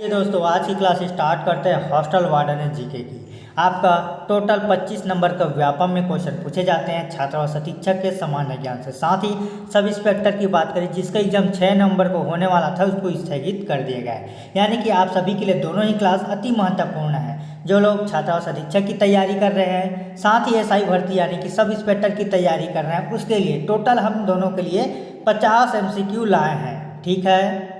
ये दोस्तों, आज की क्लास स्टार्ट करते हैं हॉस्टल वार्डन जीके की। आपका टोटल 25 नंबर का व्यापम में क्वेश्चन पूछे जाते हैं। छात्र और शिक्षक के सामान्य ज्ञान से। साथ ही सब इंस्पेक्टर की बात करें, जिसका एग्ज़ाम 6 नंबर को होने वाला था, उसको स्थगित कर दिया गया है। यानी कि आप सभी के लिए दोनों ही क्लास अति महत्वपूर्ण है, जो लोग छात्र और शिक्षक की तैयारी कर रहे हैं, साथ ही एसआई भर्ती यानी कि सब इंस्पेक्टर की तैयारी कर रहे हैं, उसके लिए टोटल हम दोनों के लिए पचास एम लाए हैं। ठीक है?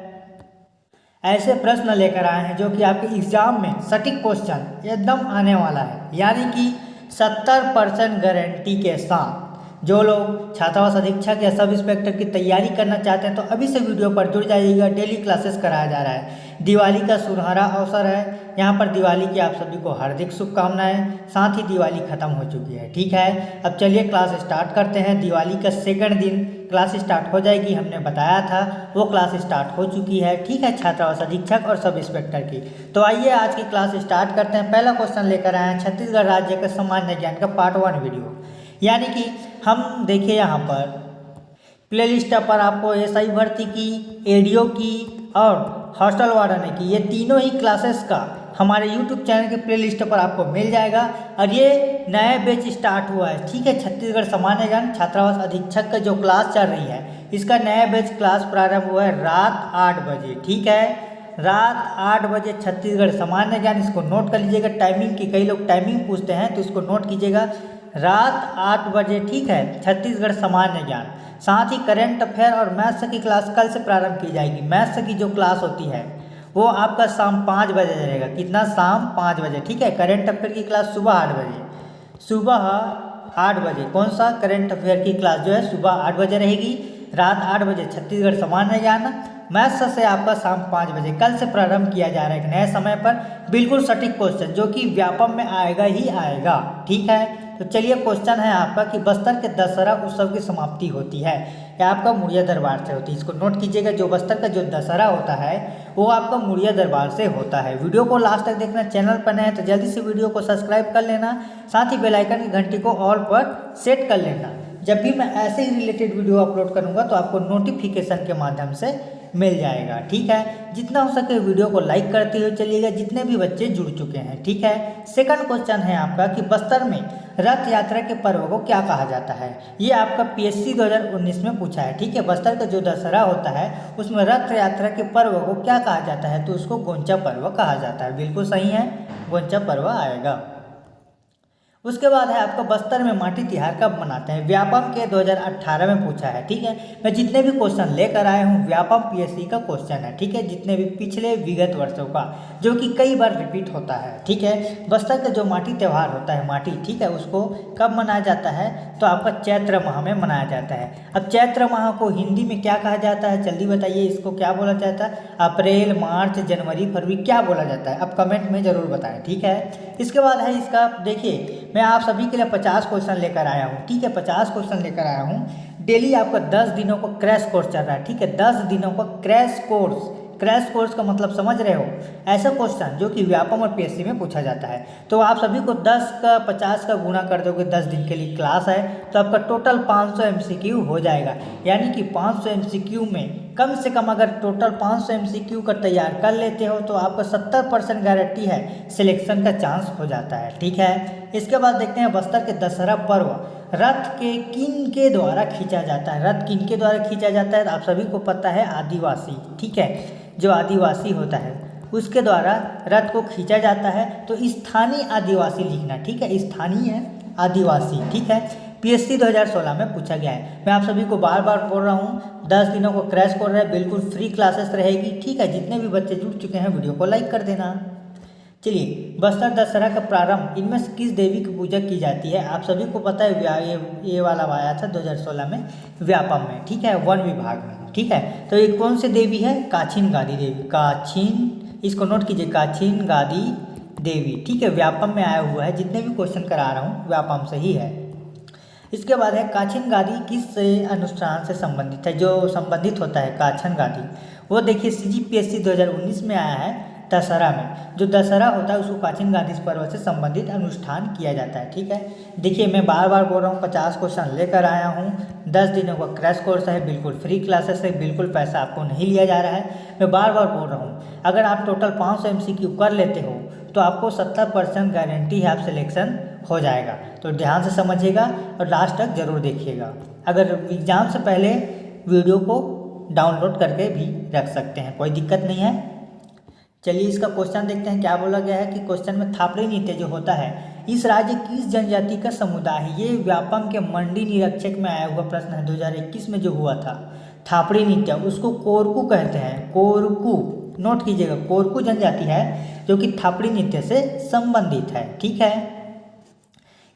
ऐसे प्रश्न लेकर आए हैं जो कि आपके एग्ज़ाम में सटीक क्वेश्चन एकदम आने वाला है। यानी कि सत्तर परसेंट गारंटी के साथ। जो लोग छात्रावास अधीक्षक या सब इंस्पेक्टर की तैयारी करना चाहते हैं तो अभी से वीडियो पर जुड़ जाइएगा। डेली क्लासेस कराया जा रहा है। दिवाली का सुनहरा अवसर है। यहाँ पर दिवाली की आप सभी को हार्दिक शुभकामनाएँ। साथ ही दिवाली खत्म हो चुकी है। ठीक है? अब चलिए क्लास स्टार्ट करते हैं। दिवाली का सेकंड दिन। क्लास स्टार्ट हो जाएगी, हमने बताया था, वो क्लास स्टार्ट हो चुकी है। ठीक है छात्रावास अधीक्षक और सब इंस्पेक्टर की। तो आइए आज की क्लास स्टार्ट करते हैं। पहला क्वेश्चन लेकर आए हैं छत्तीसगढ़ राज्य का सामान्य ज्ञान का पार्ट वन वीडियो यानी कि हम देखिए यहाँ पर प्ले लिस्ट पर आपको एस आई भर्ती की एडियो की और हॉस्टल वार्डन की, ये तीनों ही क्लासेस का हमारे यूट्यूब चैनल के प्ले पर आपको मिल जाएगा। और ये नया बैच स्टार्ट हुआ है। ठीक है, छत्तीसगढ़ सामान्य ज्ञान छात्रावास अधीक्षक का जो क्लास चल रही है, इसका नया बैच क्लास प्रारंभ हुआ है रात आठ बजे। ठीक है? रात आठ बजे छत्तीसगढ़ सामान्य ज्ञान इसको नोट कर लीजिएगा। टाइमिंग की कई लोग टाइमिंग पूछते हैं तो इसको नोट कीजिएगा। रात आठ बजे, ठीक है? छत्तीसगढ़ सामान्य ज्ञान साथ ही करेंट अफेयर और मैथ्स की क्लास कल से प्रारंभ की जाएगी। मैथ्स की जो क्लास होती है वो आपका शाम पाँच बजे रहेगा। कितना? शाम पाँच बजे। ठीक है? करेंट अफेयर की क्लास सुबह आठ बजे। सुबह आठ बजे। कौन सा? करेंट अफेयर की क्लास जो है, सुबह आठ बजे रहेगी। रात आठ बजे। छत्तीसगढ़ सामान्य ज्ञान मैथ्स से आपका शाम पाँच बजे। कल से प्रारंभ किया जा रहा है एक नए समय पर। बिल्कुल सटीक क्वेश्चन जो कि व्यापम में आएगा ही आएगा। ठीक है? तो चलिए क्वेश्चन है आपका कि बस्तर के दशहरा उत्सव की समाप्ति होती है। या आपका मुड़िया दरबार से होती है। इसको नोट कीजिएगा, जो बस्तर का जो दशहरा होता है, वो आपका मुड़िया दरबार से होता है। वीडियो को लास्ट तक देखना चैनल पर नए तो जल्दी से वीडियो को सब्सक्राइब कर लेना, साथ ही बेलाइकन की घंटी को ऑल पर सेट कर लेना। जब भी मैं ऐसे ही रिलेटेड वीडियो अपलोड करूँगा तो आपको नोटिफिकेशन के माध्यम से मिल जाएगा, ठीक है? जितना हो सके वीडियो को लाइक करते हुए चलिएगा, जितने भी बच्चे जुड़ चुके हैं, ठीक है? सेकंड क्वेश्चन है आपका कि बस्तर में रथ यात्रा के पर्व को क्या कहा जाता है? ये आपका पीएससी 2019 में पूछा है, ठीक है? बस्तर का जो दशहरा होता है, उसमें रथ यात्रा के पर्व को क्या कहा जाता है? तो उसको गोंचा पर्व कहा जाता है। बिल्कुल सही है? गोंचा पर्व आएगा। उसके बाद है आपका बस्तर में माटी तिहार कब मनाते हैं। व्यापम के 2018 में पूछा है, ठीक है? मैं जितने भी क्वेश्चन लेकर आया हूँ, व्यापम पीएससी का क्वेश्चन है, ठीक है? जितने भी पिछले विगत वर्षों का, जो कि कई बार रिपीट होता है, ठीक है? बस्तर का जो माटी त्यौहार होता है, माटी, ठीक है? उसको कब मनाया जाता है? तो आपका चैत्र माह में मनाया जाता है। अब चैत्र माह को हिंदी में क्या कहा जाता है? जल्दी बताइए, इसको क्या बोला जाता है? अप्रैल, मार्च, जनवरी, फरवरी क्या बोला जाता है? अब कमेंट में ज़रूर बताएँ, ठीक है? इसके बाद है इसका, देखिए, मैं आप सभी के लिए पचास क्वेश्चन लेकर आया हूँ, ठीक है? पचास क्वेश्चन लेकर आया हूँ। डेली आपका दस दिनों का क्रैश कोर्स चल रहा है, ठीक है? दस दिनों का क्रैश कोर्स। क्रैश कोर्स का मतलब समझ रहे हो? ऐसा क्वेश्चन जो कि व्यापम और पीएससी में पूछा जाता है। तो आप सभी को 10 का 50 का गुना कर दोगे 10 दिन के लिए क्लास है तो आपका टोटल 500 एमसीक्यू हो जाएगा। यानी कि 500 एमसीक्यू में कम से कम अगर टोटल 500 एमसीक्यू का तैयार कर लेते हो तो आपका 70 परसेंट गारंटी है सिलेक्शन का चांस हो जाता है। ठीक है? इसके बाद देखते हैं बस्तर के दशहरा पर्व। रथ के किन के द्वारा खींचा जाता है? रथ किन के द्वारा खींचा जाता है? आप सभी को पता है, आदिवासी, ठीक है? जो आदिवासी होता है, उसके द्वारा रथ को खींचा जाता है। तो स्थानीय आदिवासी लिखना, ठीक है? स्थानीय आदिवासी, ठीक है? पीएससी 2016 में पूछा गया है। मैं आप सभी को बार बार बोल रहा हूँ, दस दिनों को क्रैश कर रहा है, बिल्कुल फ्री क्लासेस रहेगी, ठीक है? जितने भी बच्चे जुड़ चुके हैं, वीडियो को लाइक कर देना। चलिए, बस्तर दशहरा का प्रारंभ, इनमें से किस देवी की पूजा की जाती है? आप सभी को पता है ये ये वाला आया था 2016 में, व्यापम में, ठीक है? वन विभाग में, ठीक है? तो ये कौन सी देवी है? काछिन गादी देवी, काछिन, इसको नोट कीजिए, काछिन गादी देवी, ठीक है? व्यापम में आया हुआ है, जितने भी क्वेश्चन करा रहा हूँ, व्यापम से ही है। इसके बाद है, काछिन गादी किस अनुष्ठान से संबंधित है? जो संबंधित होता है, काछन गादी। वो देखिए सी जी पी एस सी दो हज़ार उन्नीस में आया है दशहरा में। जो दशहरा होता है, उसको प्राचीन गांधी पर्व से संबंधित अनुष्ठान किया जाता है, ठीक है? देखिए, मैं बार बार बोल रहा हूँ, पचास क्वेश्चन लेकर आया हूँ। दस दिनों का क्रैश कोर्स है, बिल्कुल फ्री क्लासेस है, बिल्कुल पैसा आपको नहीं लिया जा रहा है। मैं बार बार बोल रहा हूँ, अगर आप टोटल पाँच सौ एम कर लेते हो तो आपको सत्तर परसेंट गारंटी है, आप सिलेक्शन हो जाएगा। तो ध्यान से समझिएगा और लास्ट तक ज़रूर देखिएगा। अगर एग्ज़ाम से पहले वीडियो को डाउनलोड करके भी रख सकते हैं, कोई दिक्कत नहीं है। चलिए इसका क्वेश्चन देखते हैं, क्या बोला गया है कि क्वेश्चन में थापड़ी नृत्य जो होता है, इस राज्य किस जनजाति का समुदाय है। ये व्यापम के मंडी निरीक्षक में आया हुआ प्रश्न है 2021 में जो हुआ था। थापड़ी नृत्य, उसको कोरकू कहते हैं। कोरकू नोट कीजिएगा, कोरकू जनजाति है जो कि थापड़ी नृत्य से संबंधित है, ठीक है?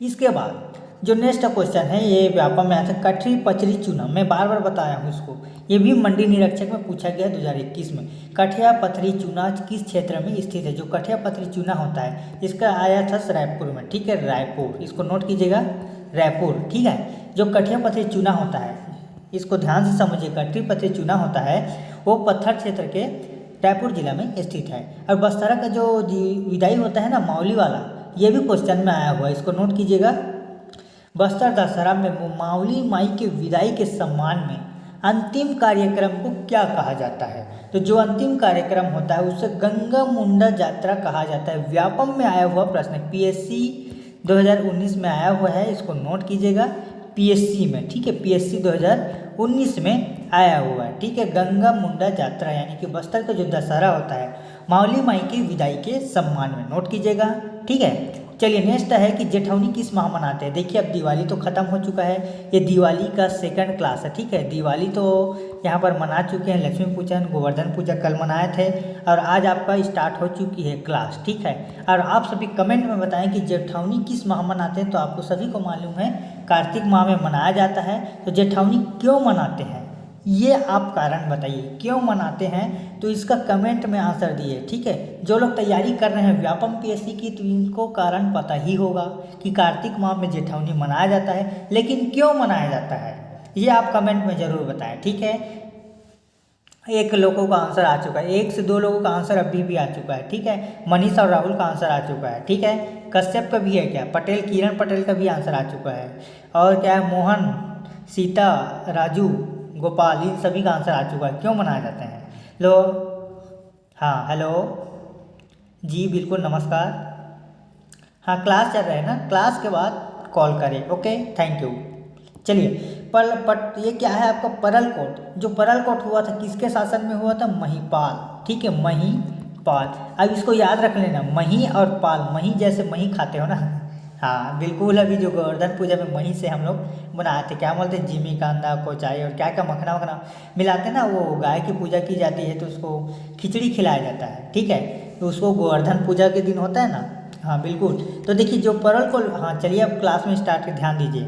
इसके बाद जो नेक्स्ट क्वेश्चन है, ये व्यापक में आता है कठरी पचरी चूना, मैं बार बार बताया हूँ इसको। ये भी मंडी निरीक्षक में पूछा गया दो हज़ार इक्कीस में। कठिया पथरी चूना किस क्षेत्र में स्थित है? जो कठिया पथरी चूना होता है, इसका आया था रायपुर में, ठीक है? रायपुर, इसको नोट कीजिएगा। रायपुर, ठीक है? जो कठिया पथरी चूना होता है, इसको ध्यान से समझिए कठरी पथरी चूना होता है, वो पत्थर क्षेत्र के रायपुर जिला में स्थित है। और बस्तरा का जो विदाई होता है ना, माउली वाला, ये भी क्वेश्चन में आया हुआ है, इसको नोट कीजिएगा। बस्तर दशहरा में मावली माई के विदाई के सम्मान में अंतिम कार्यक्रम को क्या कहा जाता है? तो जो अंतिम कार्यक्रम होता है, उसे गंगा मुंडा यात्रा कहा जाता है। व्यापम में आया हुआ प्रश्न पीएससी 2019 में आया हुआ है, इसको नोट कीजिएगा। पीएससी में, ठीक है, पीएससी 2019 में आया हुआ है, ठीक है। गंगा मुंडा यात्रा, यानी कि बस्तर का जो दशहरा होता है मावली माई की विदाई के सम्मान में नोट कीजिएगा, ठीक है। चलिए नेक्स्ट है कि जेठौनी किस माह मनाते हैं? देखिए, अब दिवाली तो ख़त्म हो चुका है। ये दिवाली का सेकंड क्लास है, ठीक है? दिवाली तो यहाँ पर मना चुके हैं लक्ष्मी पूजन गोवर्धन पूजा कल मनाए थे और आज आपका स्टार्ट हो चुकी है क्लास ठीक है? और आप सभी कमेंट में बताएँ कि जेठौनी किस माह मनाते हैं तो आपको सभी को मालूम है, कार्तिक माह में मनाया जाता है। तो जेठौनी क्यों मनाते हैं? ये आप कारण बताइए। क्यों मनाते हैं? तो इसका कमेंट में आंसर दिए, ठीक है? जो लोग तैयारी कर रहे हैं, व्यापम पीएससी की तो इनको कारण पता ही होगा कि कार्तिक माह में जेठौनी मनाया जाता है। लेकिन क्यों मनाया जाता है? ये आप कमेंट में ज़रूर बताएँ, ठीक है? एक लोगों का आंसर आ चुका है। एक से दो लोगों का आंसर अभी भी आ चुका है, ठीक है? मनीष और राहुल का आंसर आ चुका है, ठीक है? कश्यप का भी है क्या? पटेल, किरण पटेल का भी आंसर आ चुका है। और क्या है? मोहन, सीता, राजू गोपाल इन सभी का आंसर आ चुका है। क्यों मनाए जाते हैं? लो। हाँ हेलो जी, बिल्कुल, नमस्कार। हाँ क्लास चल रहा है ना? क्लास के बाद कॉल करें ओके थैंक यू चलिए, पर पट ये क्या है आपका परल कोट जो परल कोट हुआ था, किसके शासन में हुआ था? महीपाल। ठीक है, महीपाल। अब इसको याद रख लेना, मही और पाल। मही जैसे मही खाते हो ना? हाँ बिल्कुल अभी जो गोवर्धन पूजा में वहीं से हम लोग बनाए थे, क्या बोलते हैं जिमी कांदा, कोचाई और क्या क्या मखना वखना मिलाते हैं ना, वो गाय की पूजा की जाती है तो उसको खिचड़ी खिलाया जाता है, ठीक है? तो उसको गोवर्धन पूजा के दिन होता है ना? हाँ बिल्कुल। तो देखिए, जो परल को हाँ चलिए अब क्लास में स्टार्ट कर ध्यान दीजिए।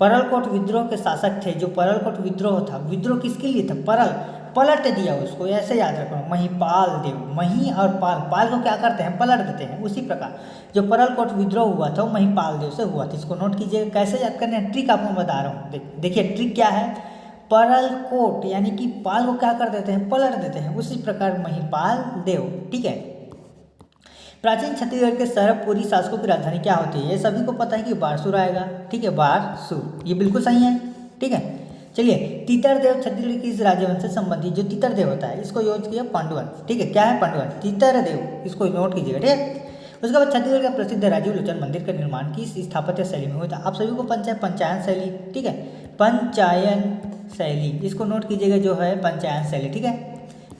परलकोट विद्रोह के शासक थे, जो परलकोट विद्रोह था, विद्रोह किसके लिए था? परल पलट दिया उसको, ऐसे याद रखो। महिपाल देव, मही और पाल पाल को क्या करते हैं? पलट देते हैं, उसी प्रकार। जो परलकोट विद्रोह हुआ था, वो महिपाल देव से हुआ था। इसको नोट कीजिएगा कैसे याद करने ट्रिक आपको बता रहा हूँ। देखिए, ट्रिक क्या है? परल कोट यानी कि पाल को क्या कर देते हैं? पलट देते हैं, उसी प्रकार महिपाल देव, ठीक है? प्राचीन छत्तीसगढ़ के सरबपुरी शासकों की राजधानी क्या होती है? ये सभी को पता है कि बारसूर आएगा, ठीक है? बारसूर, ये बिल्कुल सही है, ठीक है? चलिए तीतर देव छत्तीसगढ़ की इस राज्यवंश से संबंधित जो तीतर देव होता है, इसको यूज़ किया पांडुवंश ठीक है? क्या है पांडुवंश तीतर देव इसको नोट कीजिएगा, ठीक है? उसके बाद छत्तीसगढ़ का प्रसिद्ध राजीव लोचन मंदिर का निर्माण किस स्थापत्य शैली में हुआ था। आप सभी को पंचायत पंचायन शैली, ठीक है? पंचायन शैली, इसको नोट कीजिएगा जो है पंचायन शैली, ठीक है?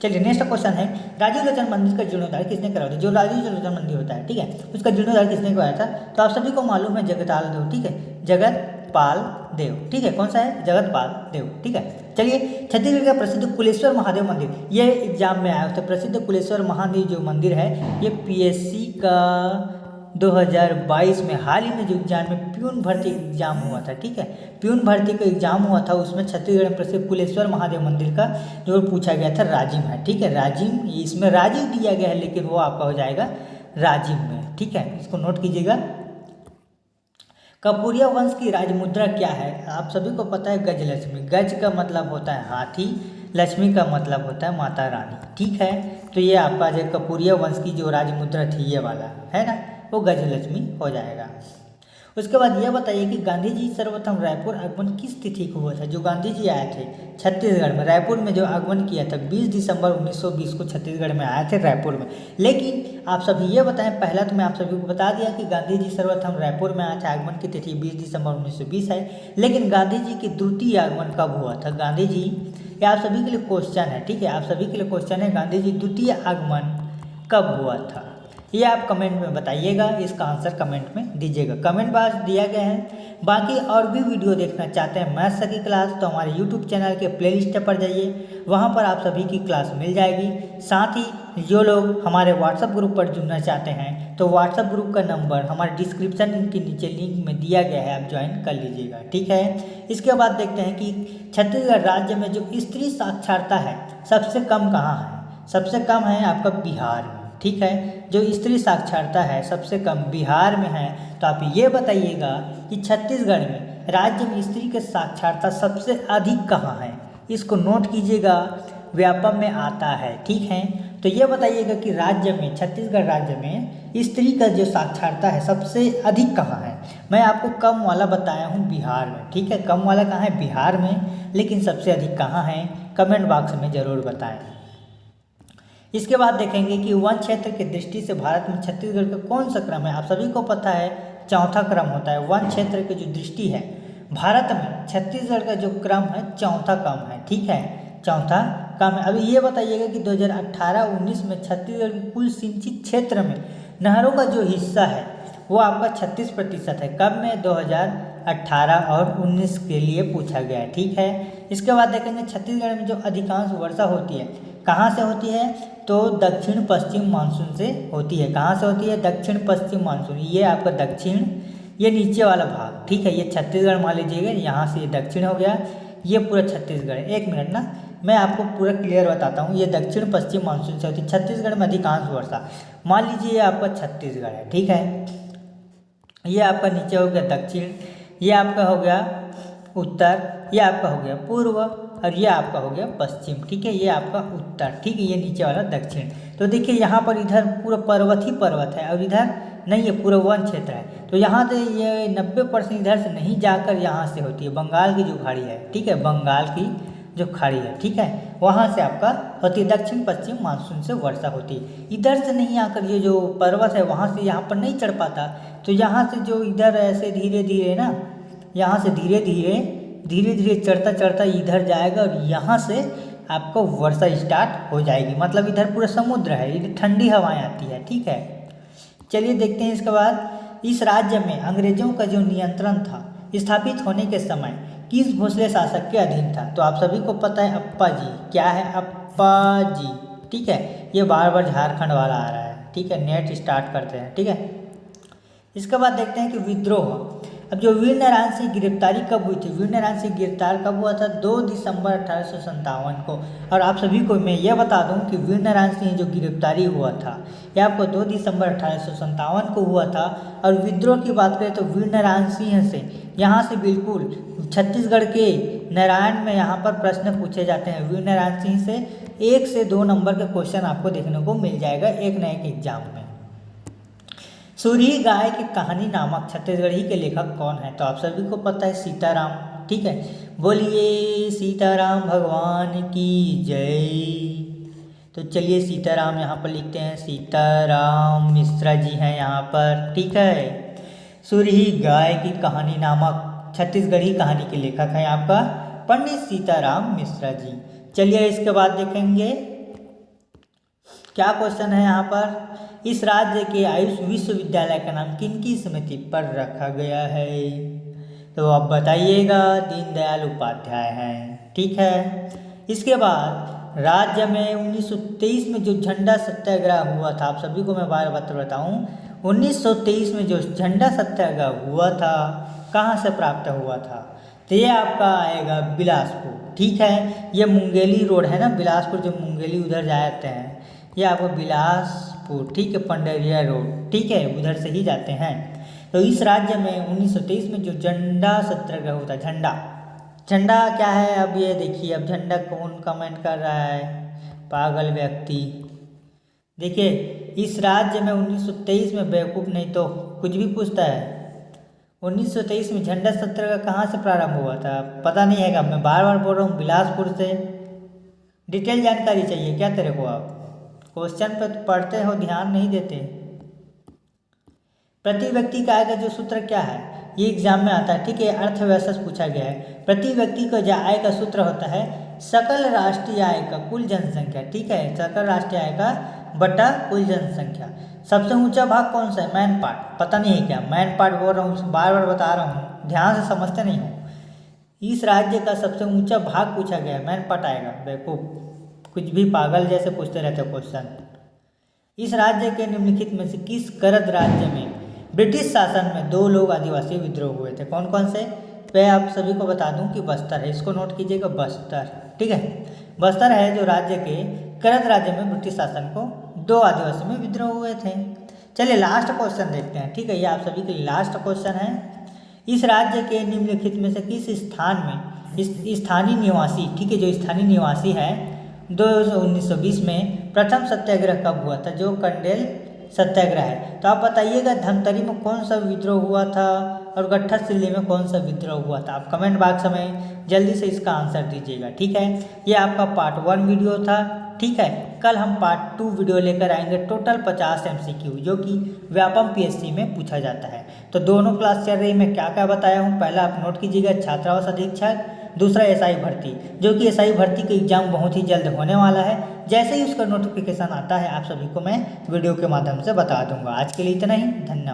चलिए नेक्स्ट क्वेश्चन है। राजीव लोचन मंदिर का जीर्णोद्धार किसने कराया था? जो राजीव लोचन मंदिर होता है, ठीक है? उसका जीर्णोद्धार किसने कराया था? तो आप सभी को मालूम है जगताल देव, ठीक है? जगत पाल देव। ठीक है? कौन सा है? जगतपाल देव। ठीक है? चलिए, छत्तीसगढ़ का प्रसिद्ध कुलेश्वर महादेव मंदिर। ये एग्ज़ाम में आया। था प्रसिद्ध कुलेश्वर महादेव जो मंदिर है, ये पीएससी का 2022 में, हाल ही में जो एग्ज़ाम में प्यून भर्ती एग्ज़ाम हुआ था। ठीक है? प्यून भर्ती का एग्ज़ाम हुआ था, उसमें छत्तीसगढ़ में प्रसिद्ध कुलेश्वर महादेव मंदिर का जो पूछा गया था, राजिम है। ठीक है? राजिम, इसमें राजीव दिया गया है, लेकिन वो आपका हो जाएगा राजिम में। ठीक है? इसको नोट कीजिएगा। कपूरिया वंश की राजमुद्रा क्या है? आप सभी को पता है गज लक्ष्मी। गज का मतलब होता है हाथी, लक्ष्मी का मतलब होता है माता रानी। ठीक है? तो ये आपका जो कपूरिया वंश की जो राजमुद्रा थी, ये वाला, है ना? वो गज लक्ष्मी हो जाएगा। उसके बाद यह बताइए कि गांधी जी सर्वप्रथम रायपुर आगमन किस तिथि को हुआ था? जो गांधी जी आए थे छत्तीसगढ़ में, रायपुर में जो आगमन किया था 20 दिसंबर 1920 को छत्तीसगढ़ में आए थे रायपुर में। लेकिन आप सभी ये बताएँ, पहला तो मैं आप सभी को बता दिया कि गांधी जी सर्वप्रथम रायपुर में आए थे, आगमन की तिथि बीस दिसंबर उन्नीस है। लेकिन गांधी जी की द्वितीय आगमन कब हुआ था? गांधी जी ये आप सभी के लिए क्वेश्चन है, ठीक है? आप सभी के लिए क्वेश्चन है गांधी जी द्वितीय आगमन कब हुआ था? ये आप कमेंट में बताइएगा, इसका आंसर कमेंट में दीजिएगा। कमेंट बॉक्स दिया गया है। बाकी और भी वीडियो देखना चाहते हैं मैथ्स की क्लास तो हमारे यूट्यूब चैनल के प्लेलिस्ट पर जाइए। वहाँ पर आप सभी की क्लास मिल जाएगी। साथ ही जो लोग हमारे व्हाट्सएप ग्रुप पर जुड़ना चाहते हैं तो व्हाट्सएप ग्रुप का नंबर हमारे डिस्क्रिप्शन के नीचे लिंक में दिया गया है, आप ज्वाइन कर लीजिएगा। ठीक है? इसके बाद देखते हैं कि छत्तीसगढ़ राज्य में जो स्त्री साक्षरता है, सबसे कम कहाँ है? सबसे कम है आपका बिहार ठीक है? जो स्त्री साक्षरता है, सबसे कम बिहार में है तो आप ये बताइएगा कि छत्तीसगढ़ में राज्य में स्त्री के साक्षरता सबसे अधिक कहाँ है? इसको नोट कीजिएगा, व्यापम में आता है, ठीक है? तो ये बताइएगा कि राज्य में, छत्तीसगढ़ राज्य में स्त्री का जो साक्षरता है, सबसे अधिक कहाँ है? मैं आपको कम वाला बताया हूँ बिहार में, ठीक है? कम वाला कहाँ है? बिहार में, लेकिन सबसे अधिक कहाँ है? कमेंट बॉक्स में ज़रूर बताएँ। इसके बाद देखेंगे कि वन क्षेत्र की दृष्टि से भारत में छत्तीसगढ़ का कौन सा क्रम है? आप सभी को पता है, चौथा क्रम होता है, वन क्षेत्र की जो दृष्टि है। भारत में छत्तीसगढ़ का जो क्रम है, चौथा क्रम है, ठीक है? चौथा क्रम है। अभी ये बताइएगा कि 2018-19 में छत्तीसगढ़ के कुल सिंचित क्षेत्र में नहरों का जो हिस्सा है, वो आपका 36 प्रतिशत है। कब में? 2018 और 19 के लिए पूछा गया है, ठीक है? इसके बाद देखेंगे छत्तीसगढ़ में जो अधिकांश वर्षा होती है कहाँ से होती है? तो दक्षिण पश्चिम मानसून से होती है। कहाँ से होती है? दक्षिण पश्चिम मानसून। ये आपका दक्षिण, ये नीचे वाला भाग। ठीक है, ये छत्तीसगढ़ मान लीजिएगा, यहाँ से ये दक्षिण हो गया। ये पूरा छत्तीसगढ़ एक मिनट ना, मैं आपको पूरा क्लियर बताता हूँ। ये दक्षिण पश्चिम मानसून से होती है। छत्तीसगढ़ में अधिकांश वर्षा। मान लीजिए ये आपका छत्तीसगढ़ है। ठीक है, ये आपका नीचे हो गया दक्षिण, ये आपका हो गया उत्तर, ये आपका हो गया पूर्व। और ये आपका हो गया पश्चिम, ठीक है? ये आपका उत्तर, ठीक है? ये नीचे वाला दक्षिण। तो देखिए, यहाँ पर इधर पूरा पर्वत ही पर्वत है और इधर नहीं है पूरा वन क्षेत्र है। तो यहाँ से ये नब्बे परसेंट इधर से नहीं जाकर यहाँ से होती है। बंगाल की जो खाड़ी है, ठीक है? बंगाल की जो खाड़ी है, ठीक है? वहाँ से आपका होती है दक्षिण, पश्चिम मानसून से वर्षा होती है। इधर से नहीं आकर ये जो पर्वत है, वहाँ से यहाँ पर नहीं चढ़ पाता। तो यहाँ से जो इधर ऐसे धीरे धीरे ना, यहाँ से धीरे धीरे धीरे धीरे चढ़ता चढ़ता इधर जाएगा और यहाँ से आपको वर्षा स्टार्ट हो जाएगी। मतलब इधर पूरा समुद्र है, इधर ठंडी हवाएँ आती है, ठीक है? चलिए देखते हैं इसके बाद, इस राज्य में अंग्रेज़ों का जो नियंत्रण था, स्थापित होने के समय किस भोसले शासक के अधीन था? तो आप सभी को पता है अप्पा जी। क्या है अप्पा जी? ठीक है? ये बार बार झारखंड वाला आ रहा है, ठीक है? नेट स्टार्ट करते हैं, ठीक है? इसके बाद देखते हैं कि विद्रोह। अब जो वीर नारायण सिंह गिरफ्तारी कब हुई थी? वीर नारायण सिंह गिरफ़्तार कब हुआ था? दो दिसंबर अठारह को। और आप सभी को मैं ये बता दूँ कि वीर नारायण सिंह जो गिरफ्तारी हुआ था, ये आपको दो दिसंबर अठारह को हुआ था। और विद्रोह की बात करें तो वीर नारायण सिंह से, यहाँ से बिल्कुल छत्तीसगढ़ के नारायण में यहाँ पर प्रश्न पूछे जाते हैं। वीर नारायण सिंह से एक से दो नंबर का क्वेश्चन आपको देखने को मिल जाएगा एक न एक एग्ज़ाम में। सूरी गाय की कहानी नामक छत्तीसगढ़ी के लेखक कौन है? तो आप सभी को पता है सीताराम, ठीक है? बोलिए, सीताराम भगवान की जय। तो चलिए सीताराम यहाँ पर लिखते हैं। सीताराम मिश्रा जी हैं यहाँ पर, ठीक है? सूरी गाय की कहानी नामक छत्तीसगढ़ी कहानी के लेखक हैं आपका पंडित सीताराम मिश्रा जी। चलिए इसके बाद देखेंगे। क्या क्वेश्चन है यहाँ पर? इस राज्य के आयुष विश्वविद्यालय का नाम किन की स्मृति पर रखा गया है? तो आप बताइएगा, दीनदयाल उपाध्याय हैं। ठीक है? इसके बाद, राज्य में 1923 में जो झंडा सत्याग्रह हुआ था, आप सभी को मैं बार बार बताऊँ 1923 में जो झंडा सत्याग्रह हुआ था, कहाँ से प्राप्त हुआ था? तो ये आपका आएगा बिलासपुर। ठीक है? ये मुंगेली रोड है ना? बिलासपुर, जो मुंगेली उधर जाते हैं। ये आपको बिलासपुर, ठीक है, पंडरिया रोड, ठीक है, उधर से ही जाते हैं। तो इस राज्य में 1923 में जो झंडा सत्याग्रह होता है, झंडा झंडा क्या है? अब ये देखिए, अब झंडा कौन कमेंट कर रहा है? पागल व्यक्ति। देखिए, इस राज्य में 1923 में बेवकूफ़ नहीं तो कुछ भी पूछता है। 1923 में झंडा सत्र का कहाँ से प्रारंभ हुआ था? पता नहीं है क्या मैं बार बार बोल रहा हूँ, बिलासपुर से। डिटेल जानकारी चाहिए क्या तेरे को आप क्वेश्चन पे तो पढ़ते हो, ध्यान नहीं देते। प्रति व्यक्ति का आय का जो सूत्र क्या है? ये एग्ज़ाम में आता है, ठीक है? अर्थव्यवस्था से पूछा गया है। प्रति व्यक्ति का जो आय का सूत्र होता है, सकल राष्ट्रीय आय का कुल जनसंख्या, ठीक है? सकल राष्ट्रीय आय का बटा कुल जनसंख्या। सबसे ऊँचा भाग कौन सा है? मैन पार्ट पता नहीं है क्या? मैन पार्ट बोल रहा हूँ बार बार बता रहा हूँ। ध्यान से समझते नहीं हूँ। इस राज्य का सबसे ऊँचा भाग पूछा गया है मैन पार्ट आएगा। बेवकूफ़। कुछ भी पागल जैसे पूछते रहते क्वेश्चन इस राज्य के निम्नलिखित में से किस करद राज्य में ब्रिटिश शासन में दो लोग आदिवासी विद्रोह हुए थे? कौन कौन से? मैं आप सभी को बता दूँ कि बस्तर है। इसको नोट कीजिएगा बस्तर, ठीक है? बस्तर है जो राज्य के करद राज्य में ब्रिटिश शासन को दो आदिवासी में विद्रोह हुए थे। चलिए लास्ट क्वेश्चन देखते हैं, ठीक है? ये आप सभी के लिए लास्ट क्वेश्चन है। इस राज्य के निम्नलिखित में से किस स्थान में इस स्थानीय निवासी, ठीक है, जो स्थानीय निवासी है दो उन्नीस सौ बीस में प्रथम सत्याग्रह कब हुआ था, जो कंडेल सत्याग्रह है। तो आप बताइएगा, धमतरी में कौन सा विद्रोह हुआ था और गट्ठा सिल्ली में कौन सा विद्रोह हुआ था? आप कमेंट बॉक्स में जल्दी से इसका आंसर दीजिएगा, ठीक है? ये आपका पार्ट वन वीडियो था, ठीक है? कल हम पार्ट टू वीडियो लेकर आएँगे टोटल पचास एम जो कि व्यापम पीएससी में पूछा जाता है। तो दोनों क्लास चल रही मैं क्या क्या बताया हूँ, पहला आप नोट कीजिएगा, छात्रावास अधीक्षक दूसरा एसआई भर्ती, जो कि एसआई भर्ती का एग्ज़ाम बहुत ही जल्द होने वाला है। जैसे ही उसका नोटिफिकेशन आता है, आप सभी को मैं वीडियो के माध्यम से बता दूँगा। आज के लिए इतना ही, धन्यवाद।